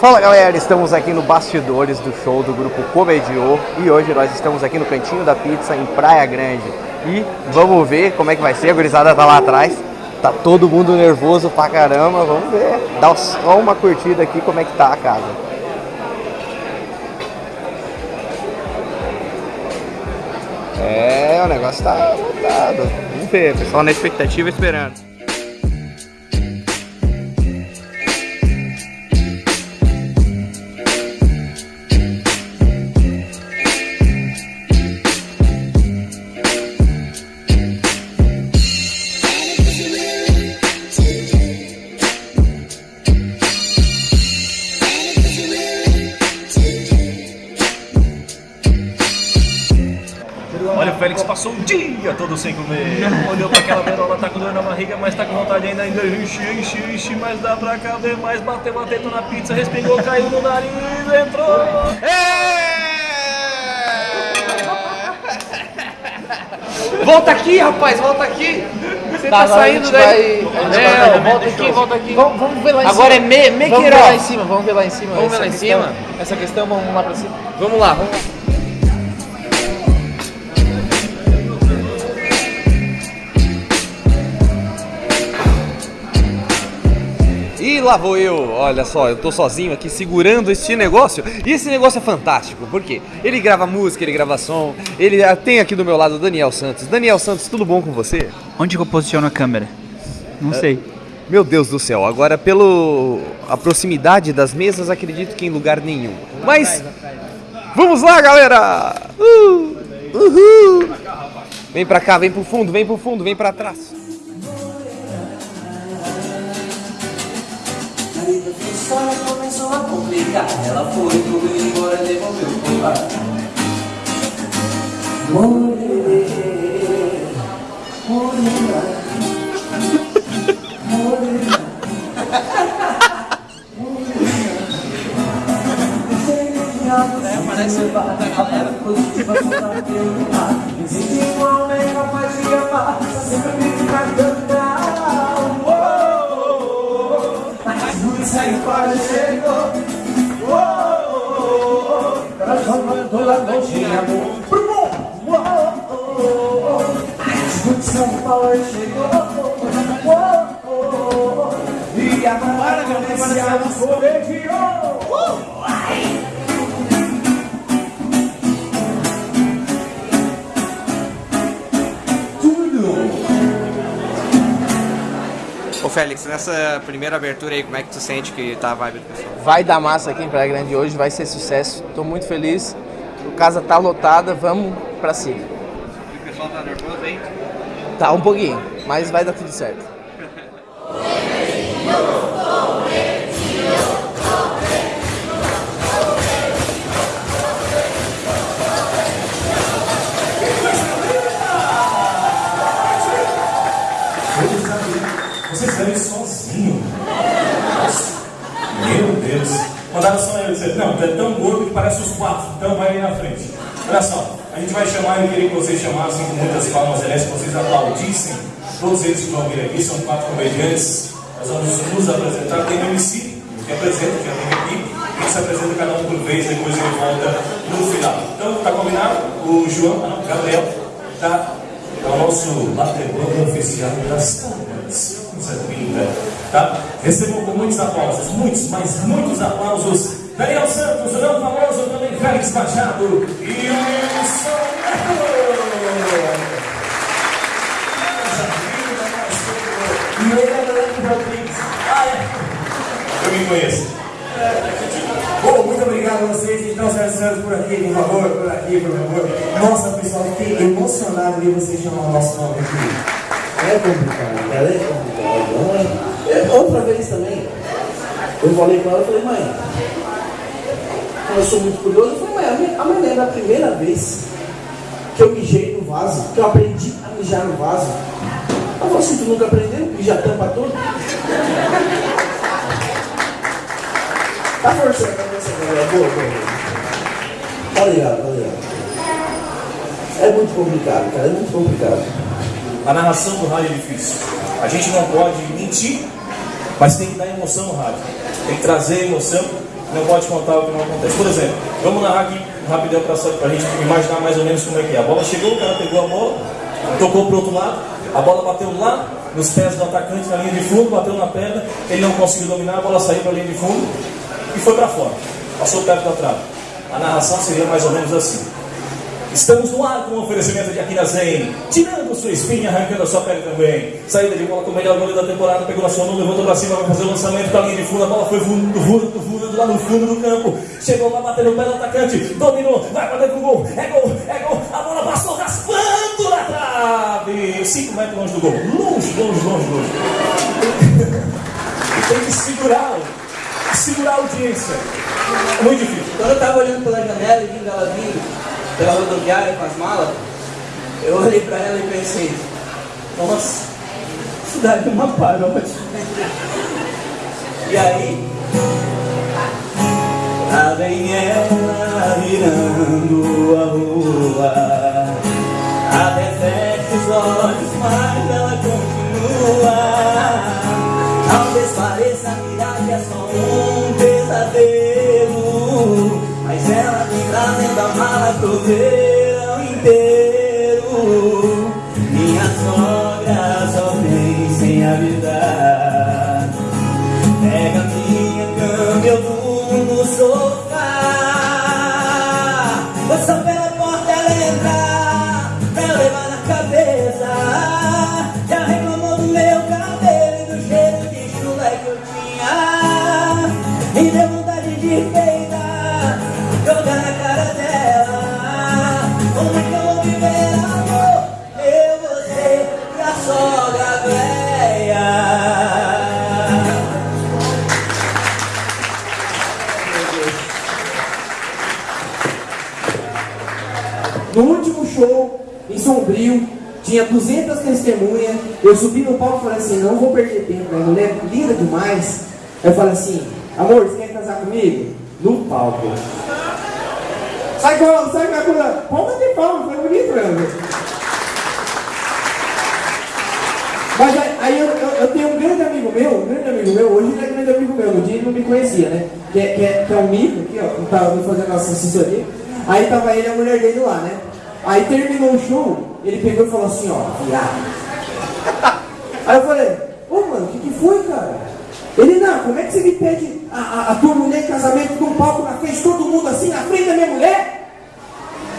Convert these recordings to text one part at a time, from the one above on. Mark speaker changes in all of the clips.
Speaker 1: Fala galera, estamos aqui no bastidores do show do grupo Comediô e hoje nós estamos aqui no Cantinho da Pizza em Praia Grande e vamos ver como é que vai ser, a gurizada tá lá atrás, tá todo mundo nervoso pra caramba, vamos ver, dá só uma curtida aqui como é que tá a casa. É, o negócio tá lotado, vamos ver, pessoal na expectativa esperando.
Speaker 2: Passou o dia todo sem comer. Olhou pra aquela berola, tá com dor na barriga, mas tá com vontade ainda, ainda enche, enche, enche, mas dá pra caber mais. Bateu a teta na pizza, respingou, caiu no nariz, entrou.
Speaker 3: Volta aqui, rapaz, volta aqui. Você tá,
Speaker 4: Tá, agora
Speaker 3: saindo daí.
Speaker 4: vai-
Speaker 3: É, volta aqui, volta aqui.
Speaker 4: Vamos, vamos ver lá em
Speaker 3: Agora
Speaker 4: cima.
Speaker 3: é me, me
Speaker 4: Vamos ver lá em cima, vamos ver lá em cima.
Speaker 3: Vamos ver
Speaker 4: Essa
Speaker 3: lá em
Speaker 4: questão-
Speaker 3: cima?
Speaker 4: Essa questão, vamos lá pra cima.
Speaker 3: Vamos lá, vamos lá.
Speaker 5: E lá vou eu, olha só, eu tô sozinho aqui segurando esse negócio. E esse negócio é fantástico, porque ele grava música, ele grava som. Ele ah, tem aqui do meu lado o Daniel Santos. Daniel Santos, tudo bom com você?
Speaker 6: Onde que eu posiciono a câmera? Não sei.
Speaker 5: Meu Deus do céu, agora pelo a proximidade das mesas, acredito que em lugar nenhum. Mas vamos lá, galera! Uh, uhul! Vem pra cá, vem pro fundo, vem pro fundo, vem pra trás.
Speaker 7: A história começou a complicar Ela foi, correu embora, devolveu o colar Morrer, morrer, morrer Parece da galera positiva contra teu ar Existe um homem capaz de amar Sempre me cantar Mas luz aí fora chegou Transformando a noite em amor São Paulo chegou E a Maria Colegiou
Speaker 1: Félix, nessa primeira abertura aí, como é que tu sente que tá a vibe do pessoal?
Speaker 4: Vai dar massa aqui em Praia Grande hoje, vai ser sucesso. Tô muito feliz. A casa tá lotada, vamos pra cima.
Speaker 1: O pessoal tá nervoso aí?
Speaker 4: Tá um pouquinho, mas vai dar tudo certo.
Speaker 8: Deus. Mandaram só eu dizer, não, tu é tão gordo que parece os quatro, então vai aí na frente. Olha só, a gente vai chamar, eu queria que vocês chamassem com muitas palmas, aliás, que vocês aplaudissem. Todos eles que vão vir aqui são quatro comediantes. Nós vamos nos apresentar. Tem um MC que apresenta, já tem aqui. Que se apresenta cada um por vez, depois ele volta no final. Então, tá combinado? O João, Gabriel, tá? É o nosso batedor oficial das câmeras. Coisa linda, tá? Recebam com muitos aplausos, muitos, mas muitos aplausos. Daniel Santos, o não famoso, também Félix Machado e Wilson Neto. E ele Leandro Rodrigues. Eu me conheço.
Speaker 9: Bom, muito obrigado a vocês. Então, Sérgio Santos, por aqui, por favor, por aqui, por favor. Nossa, pessoal, fiquei emocionado de vocês chamar o nosso nome aqui. É complicado, é complicado. É? Outra vez também, eu falei com ela, eu falei, mãe, eu sou muito curioso, eu falei, mãe, a mãe lembra a primeira vez que eu mijei no vaso, que eu aprendi a mijar no vaso. Ela falou assim, tu nunca aprendeu? Já tampa tudo? Tá forçando a cabeça agora, boa, boa. Tá ligado, tá ligado. É muito complicado, cara, é muito complicado.
Speaker 8: A narração do rádio é difícil. A gente não pode mentir, mas tem que dar emoção no rádio. Tem que trazer emoção. não pode contar o que não acontece. Por exemplo, vamos narrar aqui rapidão para a gente imaginar mais ou menos como é que é. A bola chegou, o cara pegou a bola, tocou para outro lado, a bola bateu lá nos pés do atacante na linha de fundo, bateu na perna, ele não conseguiu dominar, a bola saiu para a linha de fundo e foi para fora. Passou perto da trave. A narração seria mais ou menos assim. Estamos no ar com o oferecimento de Akira Zen, tirando sua espinha, arrancando a sua pele também. Saída de bola com o melhor goleiro da temporada, pegou na sua mão, levantou pra cima, vai fazer o lançamento da linha de fundo, a bola foi voando, voando, voando lá no fundo do campo. Chegou lá, bateu no pé do atacante, dominou, vai para dentro do gol, é gol, é gol, a bola passou raspando na trave. 5 metros longe do gol, longe, longe, longe, longe. Tem que segurar, segurar a audiência. É muito difícil.
Speaker 10: Quando eu tava olhando pela janela e vindo ela vindo pela rodoviária com as malas, eu olhei pra ela e pensei, nossa, cidade é uma paródia. E aí, lá vem ela virando a rua, até fecha os olhos, mas ela continua. Talvez pareça mirar que é só day. No
Speaker 7: último show, em Sombrio, tinha 200 testemunhas. Eu subi no palco e falei assim: não vou perder tempo, né? mulher linda demais. Eu falei assim: amor, você quer casar comigo? No palco. Sai com sai com a. Palma de palma, foi bonito mesmo. Mas aí, eu, eu, eu tenho um grande amigo meu, um grande amigo meu, hoje ele é grande amigo meu, no dia ele não me conhecia, né? Que é, que é, que é um mico aqui, ó, que me fazendo nossa assessoria. Aí tava ele e a mulher dele lá, né? Aí terminou o show, ele pegou e falou assim, ó, viado. Aí eu falei, ô mano, o que, que foi, cara? Ele, não, como é que você me pede a, a, a tua mulher em casamento num palco na frente todo mundo assim, na frente da minha mulher?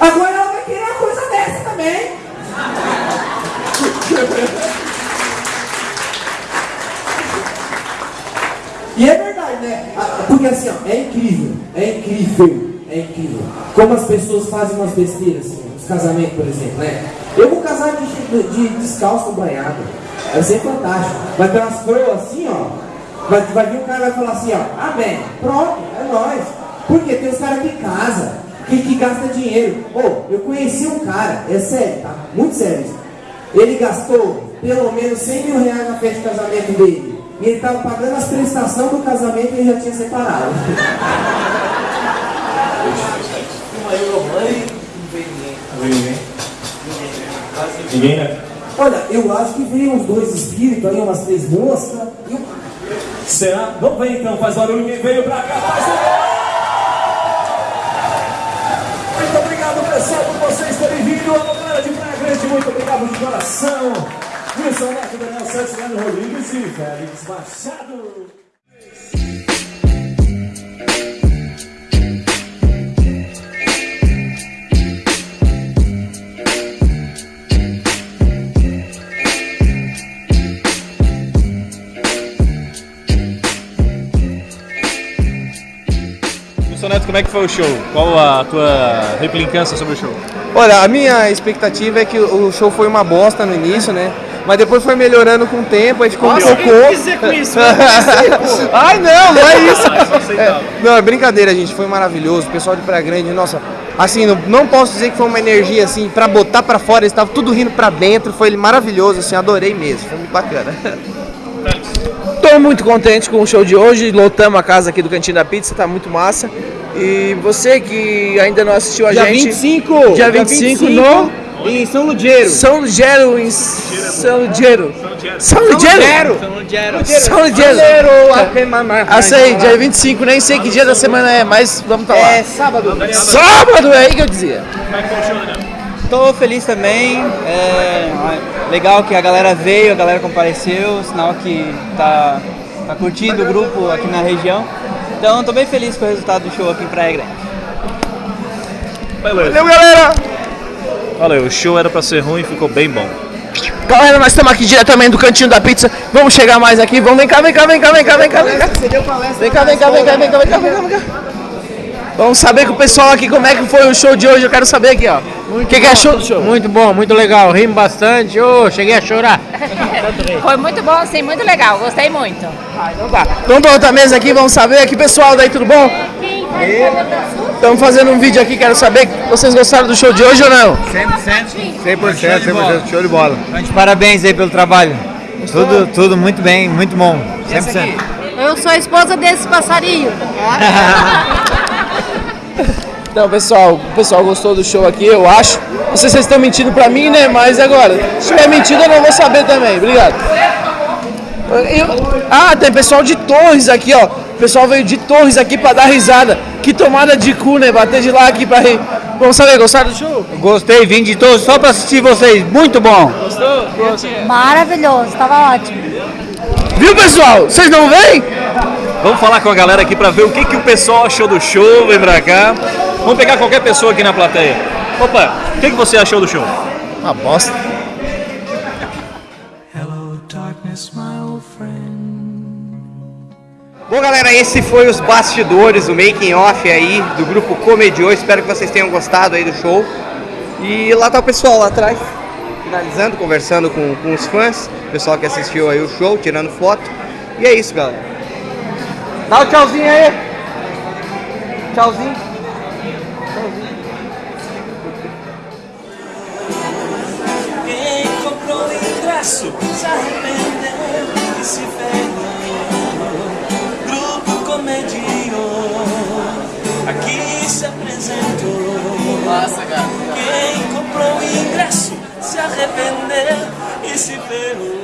Speaker 7: Agora ela vai querer uma coisa dessa também. E é verdade, né? Ah, Porque assim, ó, é incrível, é incrível, é incrível. Como as pessoas fazem umas besteiras, assim, nos casamentos, por exemplo, né? Eu vou casar de, de, de descalço banhado. Vai ser fantástico. Vai ter umas coroas assim, ó. Vai, vai vir um cara e vai falar assim, ó, amém, pronto, é nóis. Porque tem os caras que casam, que, que gasta dinheiro. Ô, eu conheci um cara, é sério, tá? Muito sério. Ele gastou pelo menos 100 mil reais na festa de casamento dele. E ele estava pagando as prestações do casamento e ele já tinha separado.
Speaker 10: Uma Euromãe, não veio ninguém.
Speaker 8: Não veio ninguém? Ninguém, né?
Speaker 7: Olha, eu acho que veio uns dois espíritos aí, umas três moscas. E um...
Speaker 8: Será? Vamos ver então, faz barulho quem veio pra cá, faz barulho! Muito obrigado pessoal por vocês terem vindo, a galera de Praia Grande, muito obrigado de coração. Wilson Neto, Daniel Santos, Leandro Rodrigues e Félix Machado.
Speaker 2: Como é que foi o show? Qual a tua replicância sobre o show?
Speaker 9: Olha, a minha expectativa é que o show foi uma bosta no início, né? Mas depois foi melhorando com o tempo, a gente colocou.
Speaker 2: dizer com isso?
Speaker 9: Ai não, não é isso.
Speaker 2: Ah, isso aceitável.
Speaker 9: É, não, é brincadeira, gente. Foi maravilhoso. O pessoal de Praia Grande, nossa, assim, não, não posso dizer que foi uma energia assim pra botar pra fora. Eles estavam tudo rindo pra dentro. Foi maravilhoso, assim, adorei mesmo. Foi muito bacana. Tô muito contente com o show de hoje. Lotamos a casa aqui do Cantinho da Pizza, tá muito massa. E você que ainda não assistiu a
Speaker 1: Dia
Speaker 9: gente.
Speaker 1: 25,
Speaker 9: Dia
Speaker 1: dia
Speaker 9: 25,
Speaker 1: 25
Speaker 9: no
Speaker 11: Em São Ludiero.
Speaker 9: São Lugero, em São Lugero. São Lugero? São Lugero. Ah, sei, dia 25, nem sei que dia da semana é, mas vamos estar lá.
Speaker 11: É sábado.
Speaker 9: Sábado, é aí que eu dizia.
Speaker 6: Tô feliz também. É legal que a galera veio, a galera compareceu, sinal que tá, tá curtindo o grupo aqui na região. Então tô bem feliz com o resultado do show aqui em Praia Grande.
Speaker 8: Beleza.
Speaker 9: Valeu, galera!
Speaker 8: Valeu, o show era pra ser ruim e ficou bem bom.
Speaker 9: Galera, nós estamos aqui diretamente do cantinho da pizza. Vamos chegar mais aqui. Vamos, vem cá, vem cá, vem cá, vem cá, vem cá, vem cá. Vem cá, vem cá, vem cá, vem cá, vem cá, vem cá, vem cá. Vamos saber com o pessoal aqui como é que foi o show de hoje. Eu quero saber aqui, ó. O que, que achou do show?
Speaker 12: Muito bom, muito legal. Rimos bastante. Ô, cheguei a chorar.
Speaker 3: Foi muito bom, sim, muito legal. Gostei muito.
Speaker 9: Então tá. Vamos pra outra mesa aqui, vamos saber aqui, pessoal. Daí, tudo bom? Estamos fazendo um vídeo aqui, quero saber. Vocês gostaram do show de hoje ou não?
Speaker 12: 100%, 100%, 100%, show de bola. Gente, parabéns aí pelo trabalho. Tudo, tudo muito bem, muito bom. 100%.
Speaker 3: Eu sou a esposa desse passarinho.
Speaker 9: Então, pessoal, o pessoal gostou do show aqui, eu acho. Não sei se vocês estão mentindo pra mim, né? Mas agora, se tiver mentindo, eu não vou saber também. Obrigado. Eu- ah, tem pessoal de Torres aqui, ó. O pessoal veio de Torres aqui pra dar risada. Que tomada de cu, né? Bater de lá aqui pra rir. Vamos saber, gostaram do show?
Speaker 12: Gostei, vim de todos só pra assistir vocês. Muito bom.
Speaker 9: Gostou?
Speaker 3: Maravilhoso, estava ótimo.
Speaker 9: Viu, pessoal? Vocês não vêm?
Speaker 8: Vamos falar com a galera aqui pra ver o que, que o pessoal achou do show. Vem pra cá. Vamos pegar qualquer pessoa aqui na plateia. Opa, o que, que você achou do show?
Speaker 9: Uma bosta.
Speaker 7: Bom, galera, esse foi os bastidores, o making off aí do grupo Comediô. Espero que vocês tenham gostado aí do show. E lá tá o pessoal lá atrás, finalizando, conversando com, com os fãs, o pessoal que assistiu aí o show, tirando foto. E é isso, galera. Dá o tchauzinho aí. Tchauzinho.
Speaker 8: Se arrependeu e se ferrou. Grupo comedião Aqui se apresentou Nossa, cara.
Speaker 13: Quem comprou o ingresso Se arrependeu e se ferrou